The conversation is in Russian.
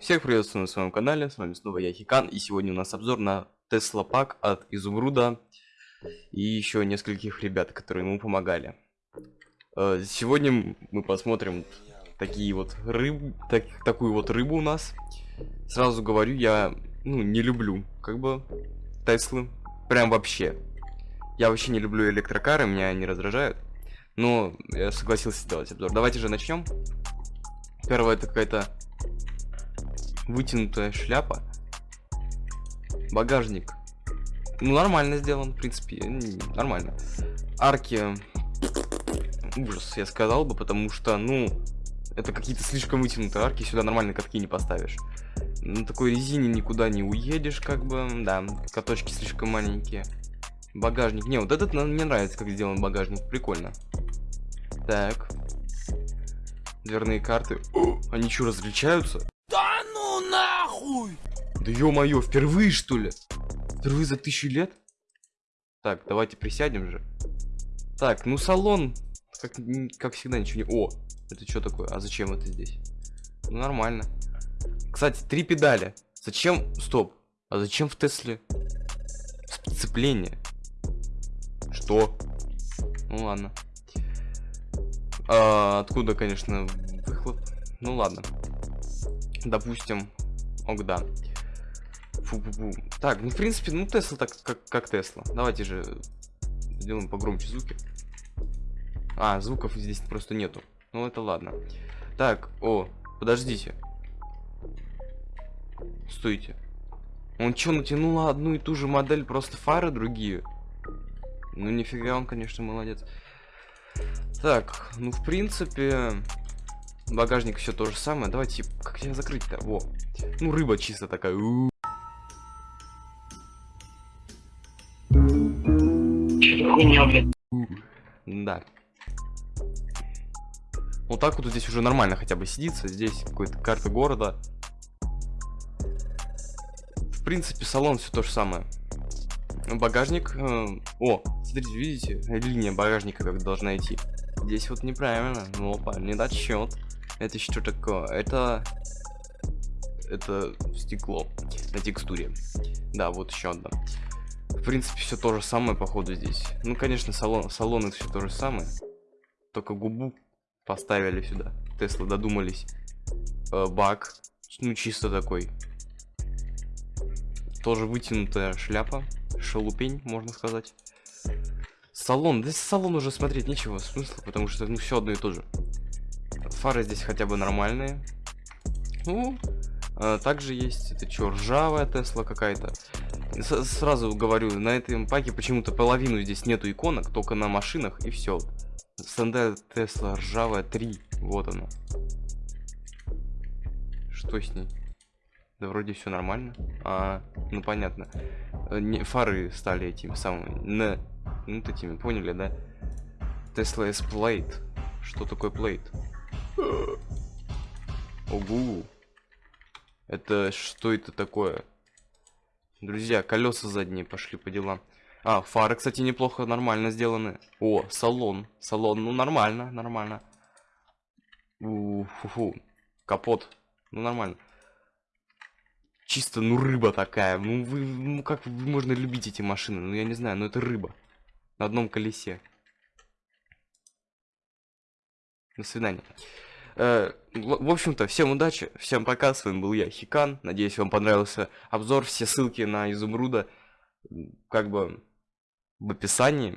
Всех приветствую на своем канале, с вами снова я Хикан, и сегодня у нас обзор на Тесла Пак от Изумруда и еще нескольких ребят, которые ему помогали. Э, сегодня мы посмотрим такие вот рыб, так, такую вот рыбу у нас. Сразу говорю, я ну не люблю как бы Теслы, прям вообще. Я вообще не люблю электрокары, меня они раздражают. Но я согласился сделать обзор. Давайте же начнем. Первое это какая-то вытянутая шляпа. Багажник. Ну, нормально сделан, в принципе, нормально. Арки. Ужас, я сказал бы, потому что, ну, это какие-то слишком вытянутые арки, сюда нормально катки не поставишь. На такой резине никуда не уедешь, как бы, да, каточки слишком маленькие. Багажник, не, вот этот мне нравится, как сделан багажник, прикольно. Так. Дверные карты. О, они что, различаются? Нахуй! Да ё-моё, впервые что ли? Впервые за тысячу лет? Так, давайте присядем же. Так, ну салон, как, как всегда, ничего не... О, это что такое? А зачем это здесь? Ну, нормально. Кстати, три педали. Зачем... Стоп. А зачем в Тесле сцепление? Что? Ну ладно. А, откуда, конечно, выхлоп? Ну ладно. Допустим, Ок, да. Фу -фу -фу. Так, ну в принципе, ну Тесла так как, как Тесла. Давайте же сделаем погромче звуки. А, звуков здесь просто нету. Ну это ладно. Так, о, подождите. Стойте. Он что, натянул одну и ту же модель, просто фары другие? Ну нифига он, конечно, молодец. Так, ну в принципе... Багажник все то же самое. Давайте, как я закрыть-то? Во. Ну, рыба чисто такая. У -у -у. Да. Вот так вот здесь уже нормально хотя бы сидится. Здесь какой-то карта города. В принципе, салон все то же самое. Багажник. Э, о, смотрите, видите, линия багажника как должна идти. Здесь вот неправильно. Ну, опа, недочет. Это что такое? Это... Это стекло на текстуре. Да, вот еще одно. В принципе, все то же самое, походу, здесь. Ну, конечно, салон, салон это все то же самое. Только губу поставили сюда. Тесла додумались. Э, бак. Ну, чисто такой. Тоже вытянутая шляпа. Шалупень, можно сказать. Салон. Да салон уже смотреть нечего смысла, потому что ну все одно и то же. Фары здесь хотя бы нормальные. Ну, также есть, это что, ржавая Тесла какая-то. Сразу говорю, на этом паке почему-то половину здесь нету иконок, только на машинах и все. Стандарт Тесла ржавая 3, вот она. Что с ней? Да вроде все нормально. А, ну понятно. Э, фары стали этими самыми, на, ну, этими, поняли, да? Tesla S Plate. Что такое Plate? Ого. Это что это такое? Друзья, колеса задние пошли по делам. А, фары, кстати, неплохо, нормально сделаны. О, салон. Салон, ну нормально, нормально. У -фу. Капот. Ну нормально. Чисто, ну рыба такая. Ну вы, ну как можно любить эти машины? Ну я не знаю, но это рыба. На одном колесе. До свидания. Э, в общем-то, всем удачи, всем пока, с вами был я, Хикан. Надеюсь, вам понравился обзор. Все ссылки на изумруда как бы в описании.